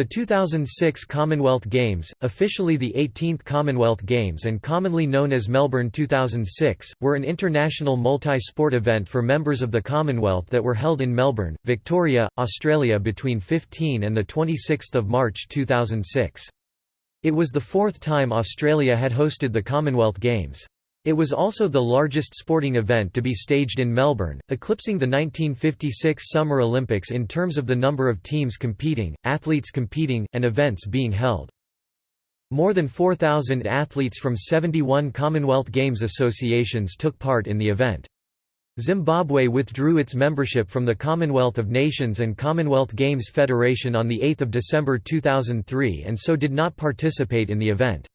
The 2006 Commonwealth Games, officially the 18th Commonwealth Games and commonly known as Melbourne 2006, were an international multi-sport event for members of the Commonwealth that were held in Melbourne, Victoria, Australia between 15 and 26 March 2006. It was the fourth time Australia had hosted the Commonwealth Games. It was also the largest sporting event to be staged in Melbourne, eclipsing the 1956 Summer Olympics in terms of the number of teams competing, athletes competing, and events being held. More than 4,000 athletes from 71 Commonwealth Games associations took part in the event. Zimbabwe withdrew its membership from the Commonwealth of Nations and Commonwealth Games Federation on 8 December 2003 and so did not participate in the event.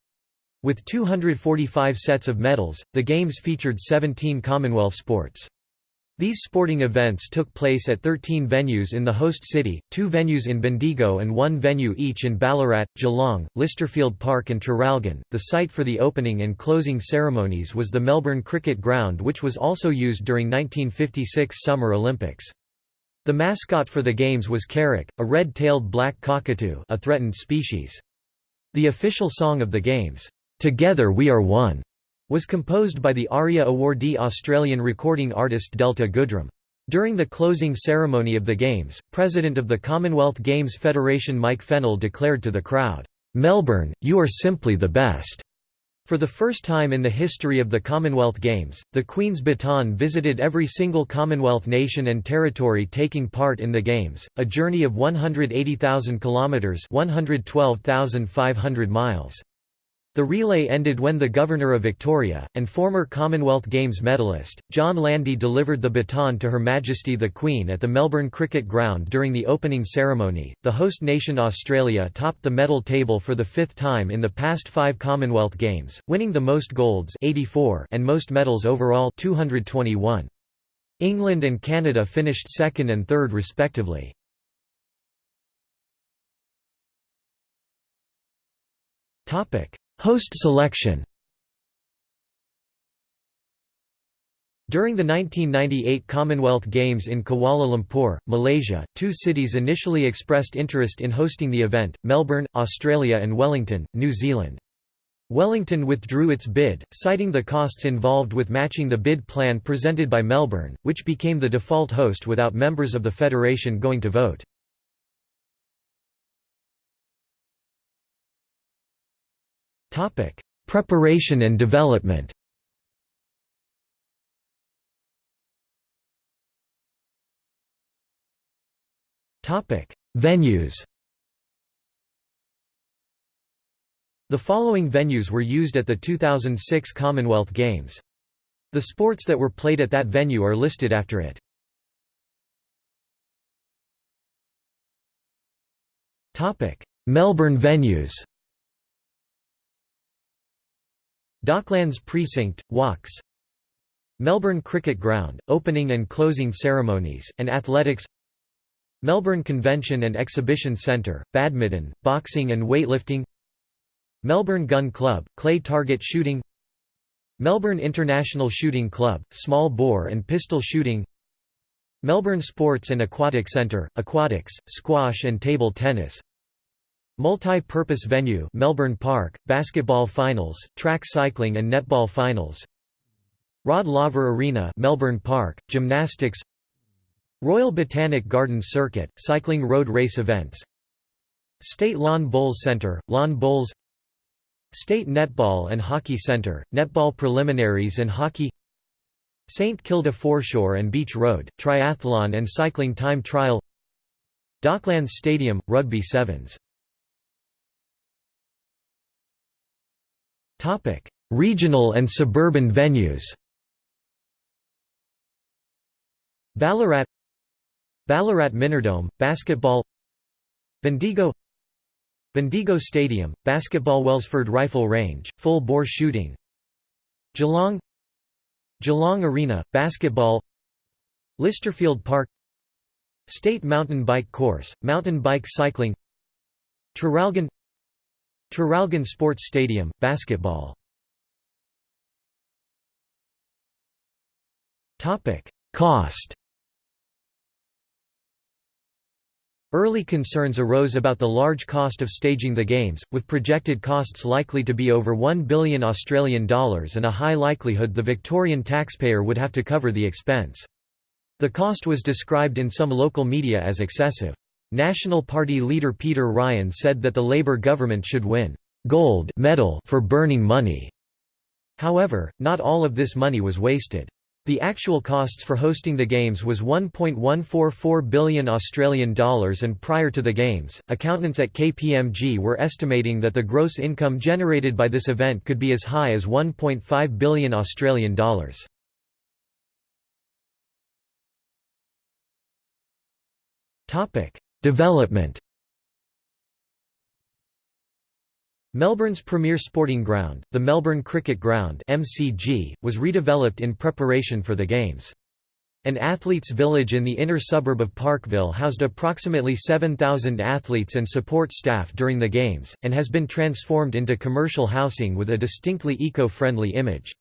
With 245 sets of medals, the Games featured 17 Commonwealth sports. These sporting events took place at 13 venues in the host city, two venues in Bendigo and one venue each in Ballarat, Geelong, Lysterfield Park and Traralgon. The site for the opening and closing ceremonies was the Melbourne Cricket Ground which was also used during 1956 Summer Olympics. The mascot for the games was Karak, a red-tailed black cockatoo a threatened species. The official song of the games, "'Together We Are One' was composed by the ARIA awardee Australian recording artist Delta Goodrem. During the closing ceremony of the Games, President of the Commonwealth Games Federation Mike Fennell declared to the crowd, "'Melbourne, you are simply the best!' For the first time in the history of the Commonwealth Games, the Queen's baton visited every single Commonwealth nation and territory taking part in the Games, a journey of 180,000 kilometres 112,500 miles. The relay ended when the Governor of Victoria, and former Commonwealth Games medalist, John Landy delivered the baton to Her Majesty the Queen at the Melbourne Cricket Ground during the opening ceremony. The host nation Australia topped the medal table for the fifth time in the past five Commonwealth Games, winning the most golds 84 and most medals overall 221. England and Canada finished second and third respectively. Topic Host selection During the 1998 Commonwealth Games in Kuala Lumpur, Malaysia, two cities initially expressed interest in hosting the event, Melbourne, Australia and Wellington, New Zealand. Wellington withdrew its bid, citing the costs involved with matching the bid plan presented by Melbourne, which became the default host without members of the federation going to vote. Preparation and development Venues The following venues were used at the 2006 Commonwealth Games. The sports that were played at that venue are listed after it. Melbourne venues Docklands Precinct, walks Melbourne Cricket Ground, opening and closing ceremonies, and athletics. Melbourne Convention and Exhibition Centre, badminton, boxing and weightlifting. Melbourne Gun Club, clay target shooting. Melbourne International Shooting Club, small bore and pistol shooting. Melbourne Sports and Aquatic Centre, aquatics, squash and table tennis Multi-purpose venue Melbourne Park, basketball finals, track cycling and netball finals. Rod Laver Arena Melbourne Park, gymnastics. Royal Botanic Gardens Circuit, cycling road race events. State Lawn Bowls Centre, lawn bowls. State Netball and Hockey Centre, netball preliminaries and hockey. St Kilda Foreshore and Beach Road, triathlon and cycling time trial. Docklands Stadium, rugby sevens Topic: Regional and suburban venues. Ballarat. Ballarat Minerdome, basketball. Bendigo. Bendigo Stadium, basketball Wellsford Rifle Range, full bore shooting. Geelong. Geelong Arena, basketball. Lysterfield Park. State Mountain Bike Course, mountain bike cycling. Traralgon Traralgon Sports Stadium, basketball Cost Early concerns arose about the large cost of staging the Games, with projected costs likely to be over 1 billion Australian dollars and a high likelihood the Victorian taxpayer would have to cover the expense. The cost was described in some local media as excessive. National Party leader Peter Ryan said that the Labour government should win gold medal for burning money. However, not all of this money was wasted. The actual costs for hosting the games was 1.144 billion Australian dollars and prior to the games, accountants at KPMG were estimating that the gross income generated by this event could be as high as 1.5 billion Australian dollars. Topic: Development Melbourne's premier sporting ground, the Melbourne Cricket Ground (MCG), was redeveloped in preparation for the games. An athletes' village in the inner suburb of Parkville housed approximately 7,000 athletes and support staff during the games, and has been transformed into commercial housing with a distinctly eco-friendly image.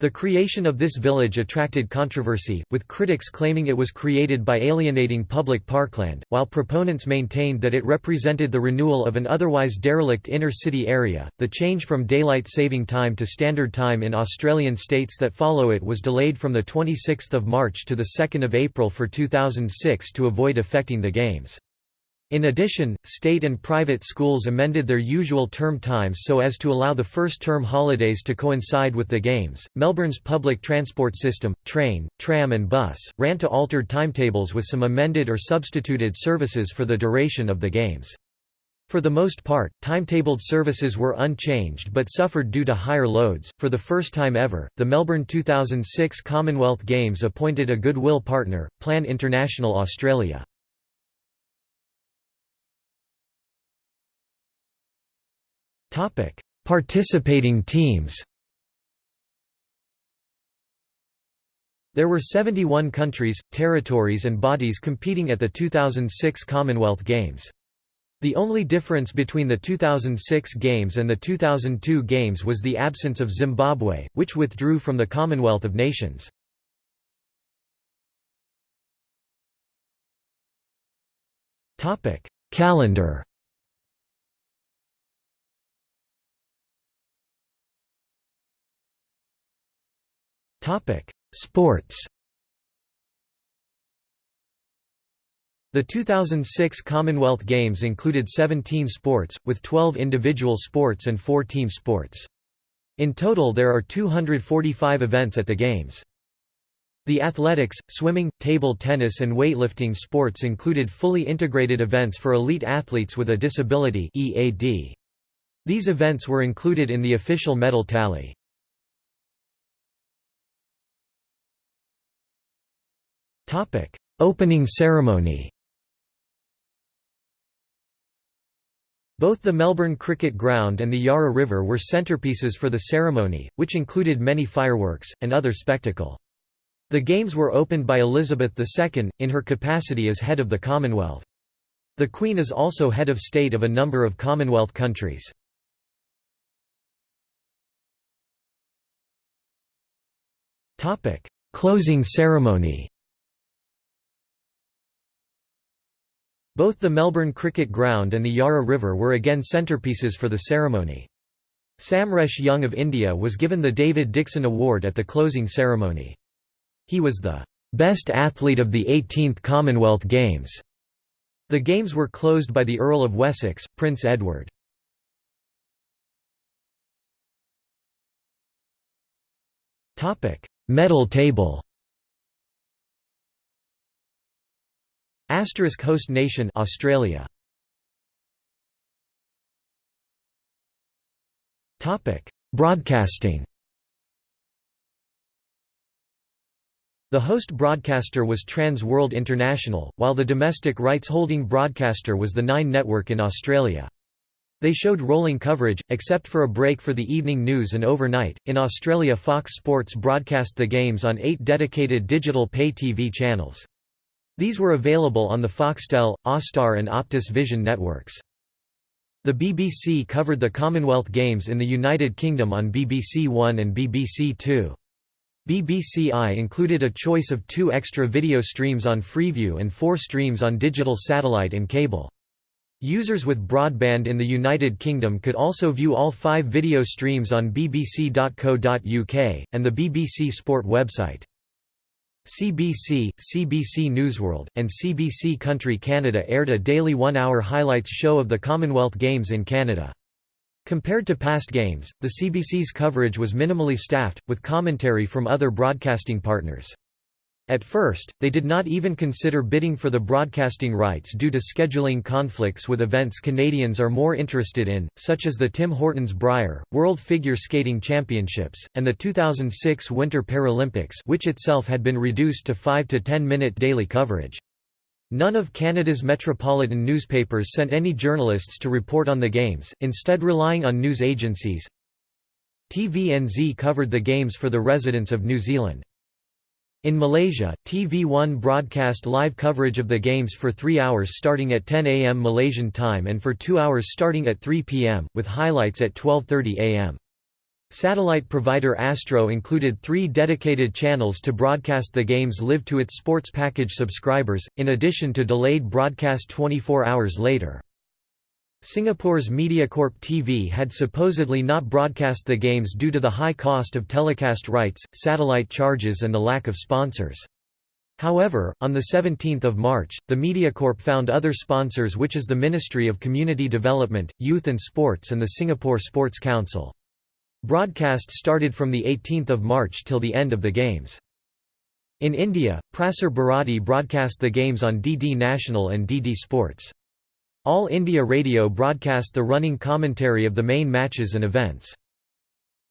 The creation of this village attracted controversy, with critics claiming it was created by alienating public parkland, while proponents maintained that it represented the renewal of an otherwise derelict inner city area. The change from daylight saving time to standard time in Australian states that follow it was delayed from the 26th of March to the 2nd of April for 2006 to avoid affecting the games. In addition, state and private schools amended their usual term times so as to allow the first term holidays to coincide with the games. Melbourne's public transport system, train, tram, and bus, ran to altered timetables with some amended or substituted services for the duration of the games. For the most part, timetabled services were unchanged but suffered due to higher loads. For the first time ever, the Melbourne 2006 Commonwealth Games appointed a goodwill partner, Plan International Australia. Topic: Participating teams. There were 71 countries, territories and bodies competing at the 2006 Commonwealth Games. The only difference between the 2006 Games and the 2002 Games was the absence of Zimbabwe, which withdrew from the Commonwealth of Nations. Calendar Topic: Sports. The 2006 Commonwealth Games included 17 sports, with 12 individual sports and four team sports. In total there are 245 events at the Games. The athletics, swimming, table tennis and weightlifting sports included fully integrated events for elite athletes with a disability EAD. These events were included in the official medal tally. Opening ceremony Both the Melbourne Cricket Ground and the Yarra River were centrepieces for the ceremony, which included many fireworks, and other spectacle. The Games were opened by Elizabeth II, in her capacity as head of the Commonwealth. The Queen is also head of state of a number of Commonwealth countries. Closing ceremony Both the Melbourne Cricket Ground and the Yarra River were again centerpieces for the ceremony. Samaresh Jung of India was given the David Dixon Award at the closing ceremony. He was the best athlete of the 18th Commonwealth Games. The Games were closed by the Earl of Wessex, Prince Edward. Medal table Asterisk host nation Australia. Topic: Broadcasting. The host broadcaster was Trans World International, while the domestic rights-holding broadcaster was the Nine Network in Australia. They showed rolling coverage, except for a break for the evening news and overnight. In Australia, Fox Sports broadcast the games on eight dedicated digital pay TV channels. These were available on the Foxtel, Austar and Optus Vision networks. The BBC covered the Commonwealth Games in the United Kingdom on BBC One and BBC Two. BBC i included a choice of two extra video streams on Freeview and four streams on digital satellite and cable. Users with broadband in the United Kingdom could also view all five video streams on bbc.co.uk, and the BBC Sport website. CBC, CBC Newsworld, and CBC Country Canada aired a daily one-hour highlights show of the Commonwealth Games in Canada. Compared to past games, the CBC's coverage was minimally staffed, with commentary from other broadcasting partners. At first, they did not even consider bidding for the broadcasting rights due to scheduling conflicts with events Canadians are more interested in, such as the Tim Hortons Brier, World Figure Skating Championships, and the 2006 Winter Paralympics which itself had been reduced to 5 to 10 minute daily coverage. None of Canada's metropolitan newspapers sent any journalists to report on the games, instead relying on news agencies. TVNZ covered the games for the residents of New Zealand. In Malaysia, TV1 broadcast live coverage of the games for three hours starting at 10 am Malaysian time and for two hours starting at 3 pm, with highlights at 12.30 am. Satellite provider Astro included three dedicated channels to broadcast the games live to its sports package subscribers, in addition to delayed broadcast 24 hours later. Singapore's MediaCorp TV had supposedly not broadcast the games due to the high cost of telecast rights, satellite charges and the lack of sponsors. However, on 17 March, the MediaCorp found other sponsors which is the Ministry of Community Development, Youth and Sports and the Singapore Sports Council. Broadcast started from 18 March till the end of the games. In India, Prasar Bharati broadcast the games on DD National and DD Sports. All India Radio broadcast the running commentary of the main matches and events.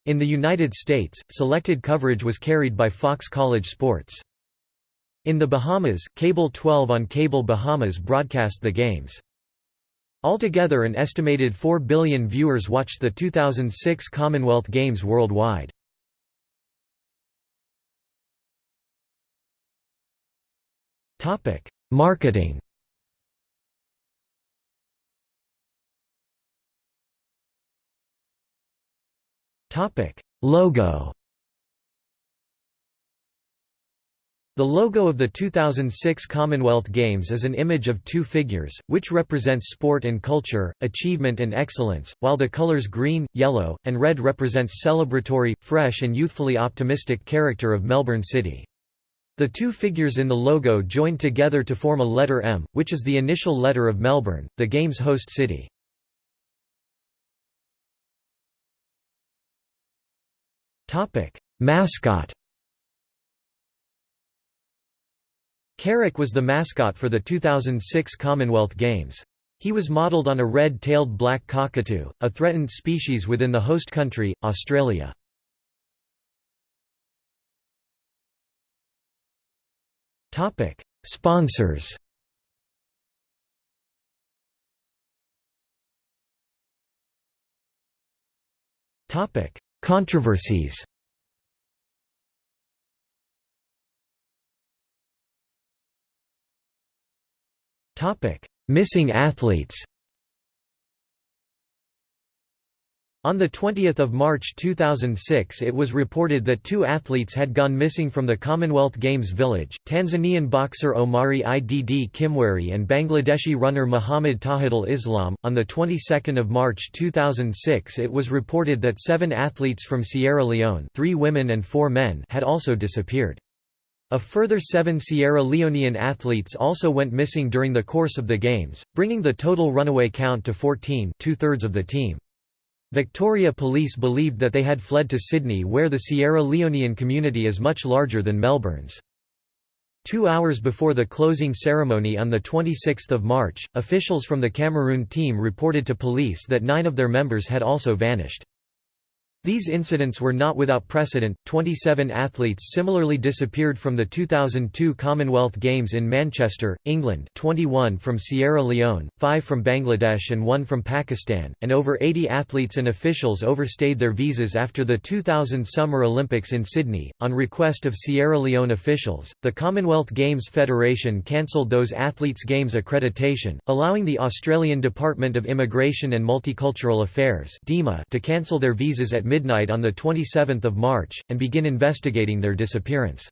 In the United States, selected coverage was carried by Fox College Sports. In the Bahamas, Cable 12 on Cable Bahamas broadcast the games. Altogether an estimated 4 billion viewers watched the 2006 Commonwealth Games worldwide. Marketing Topic: Logo. The logo of the 2006 Commonwealth Games is an image of two figures, which represents sport and culture, achievement and excellence, while the colors green, yellow, and red represents celebratory, fresh and youthfully optimistic character of Melbourne City. The two figures in the logo joined together to form a letter M, which is the initial letter of Melbourne, the Games host city. Topic: Mascot. Karak was the mascot for the 2006 Commonwealth Games. He was modelled on a red-tailed black cockatoo, a threatened species within the host country, Australia. Topic: Sponsors. Topic: Controversies. Missing athletes On 20 March 2006 it was reported that two athletes had gone missing from the Commonwealth Games village, Tanzanian boxer Omari Idd Kimweri and Bangladeshi runner Muhammad Tauhidul Islam. On the 22nd of March 2006 it was reported that seven athletes from Sierra Leone three women and four men had also disappeared. A further seven Sierra Leonean athletes also went missing during the course of the Games, bringing the total runaway count to 14 two-thirds of the team. Victoria Police believed that they had fled to Sydney where the Sierra Leonean community is much larger than Melbourne's. Two hours before the closing ceremony on 26 March, officials from the Cameroon team reported to police that nine of their members had also vanished. These incidents were not without precedent. 27 athletes similarly disappeared from the 2002 Commonwealth Games in Manchester, England, 21 from Sierra Leone, 5 from Bangladesh and 1 from Pakistan, and over 80 athletes and officials overstayed their visas after the 2000 Summer Olympics in Sydney. On request of Sierra Leone officials, the Commonwealth Games Federation cancelled those athletes' games accreditation, allowing the Australian Department of Immigration and Multicultural Affairs to cancel their visas at midnight on 27 March, and begin investigating their disappearance.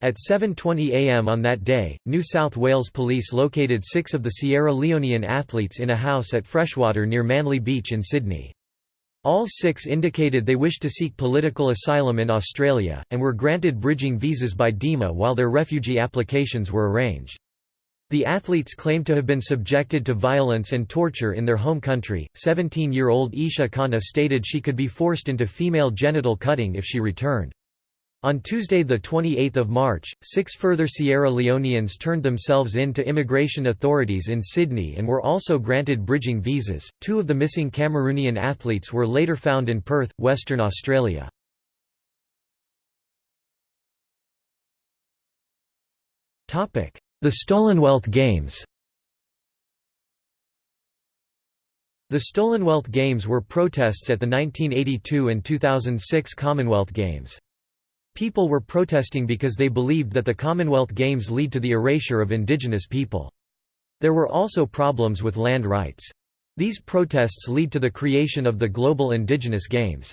At 7.20 am on that day, New South Wales police located six of the Sierra Leonean athletes in a house at Freshwater near Manly Beach in Sydney. All six indicated they wished to seek political asylum in Australia, and were granted bridging visas by DEMA while their refugee applications were arranged. The athletes claimed to have been subjected to violence and torture in their home country. 17 year old Isha Khanna stated she could be forced into female genital cutting if she returned. On Tuesday 28 March, six further Sierra Leoneans turned themselves in to immigration authorities in Sydney and were also granted bridging visas. Two of the missing Cameroonian athletes were later found in Perth, Western Australia. The Stolenwealth Games The Stolenwealth Games were protests at the 1982 and 2006 Commonwealth Games. People were protesting because they believed that the Commonwealth Games lead to the erasure of indigenous people. There were also problems with land rights. These protests lead to the creation of the Global Indigenous Games.